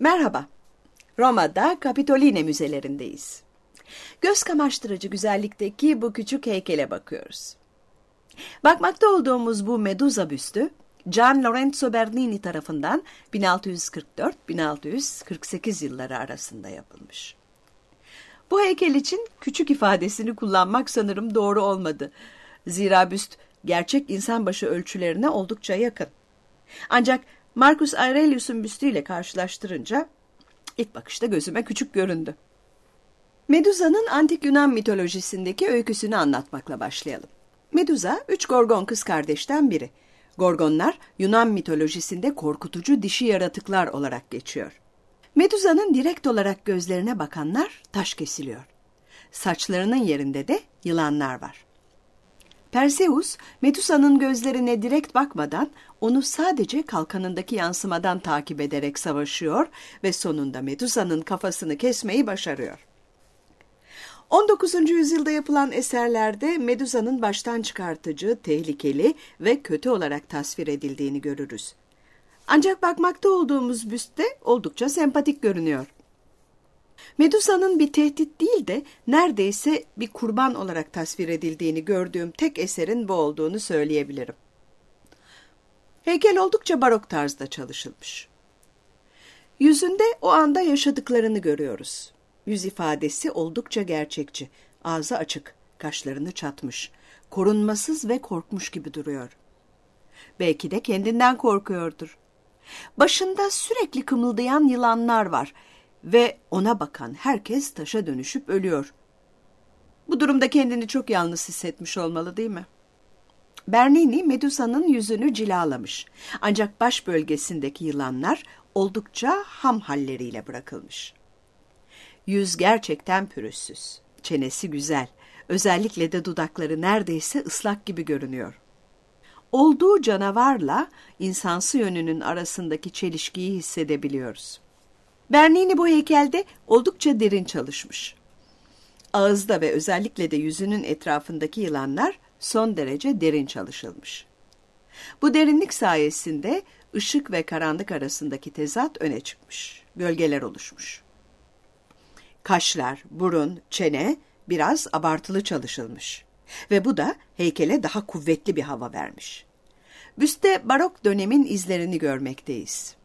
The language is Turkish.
Merhaba. Roma'da Capitoline müzelerindeyiz. Göz kamaştırıcı güzellikteki bu küçük heykele bakıyoruz. Bakmakta olduğumuz bu Medusa büstü, Gian Lorenzo Bernini tarafından 1644-1648 yılları arasında yapılmış. Bu heykel için küçük ifadesini kullanmak sanırım doğru olmadı. Zira büst gerçek insan başı ölçülerine oldukça yakın. Ancak Marcus Aurelius'un büstüyle karşılaştırınca ilk bakışta gözüme küçük göründü. Medusa'nın antik Yunan mitolojisindeki öyküsünü anlatmakla başlayalım. Medusa, üç Gorgon kız kardeşten biri. Gorgonlar, Yunan mitolojisinde korkutucu dişi yaratıklar olarak geçiyor. Medusa'nın direkt olarak gözlerine bakanlar taş kesiliyor. Saçlarının yerinde de yılanlar var. Perseus, Medusa'nın gözlerine direkt bakmadan onu sadece kalkanındaki yansımadan takip ederek savaşıyor ve sonunda Medusa'nın kafasını kesmeyi başarıyor. 19. yüzyılda yapılan eserlerde Medusa'nın baştan çıkartıcı, tehlikeli ve kötü olarak tasvir edildiğini görürüz. Ancak bakmakta olduğumuz büstte oldukça sempatik görünüyor. Medusa'nın bir tehdit değil de neredeyse bir kurban olarak tasvir edildiğini gördüğüm tek eserin bu olduğunu söyleyebilirim. Heykel oldukça barok tarzda çalışılmış. Yüzünde o anda yaşadıklarını görüyoruz. Yüz ifadesi oldukça gerçekçi, ağzı açık, kaşlarını çatmış, korunmasız ve korkmuş gibi duruyor. Belki de kendinden korkuyordur. Başında sürekli kımıldayan yılanlar var ve ona bakan herkes taşa dönüşüp ölüyor. Bu durumda kendini çok yalnız hissetmiş olmalı değil mi? Bernini Medusa'nın yüzünü cilalamış. Ancak baş bölgesindeki yılanlar oldukça ham halleriyle bırakılmış. Yüz gerçekten pürüzsüz. Çenesi güzel. Özellikle de dudakları neredeyse ıslak gibi görünüyor. Olduğu canavarla insansı yönünün arasındaki çelişkiyi hissedebiliyoruz. Bernini bu heykelde oldukça derin çalışmış. Ağızda ve özellikle de yüzünün etrafındaki yılanlar son derece derin çalışılmış. Bu derinlik sayesinde ışık ve karanlık arasındaki tezat öne çıkmış, gölgeler oluşmuş. Kaşlar, burun, çene biraz abartılı çalışılmış ve bu da heykele daha kuvvetli bir hava vermiş. Büste barok dönemin izlerini görmekteyiz.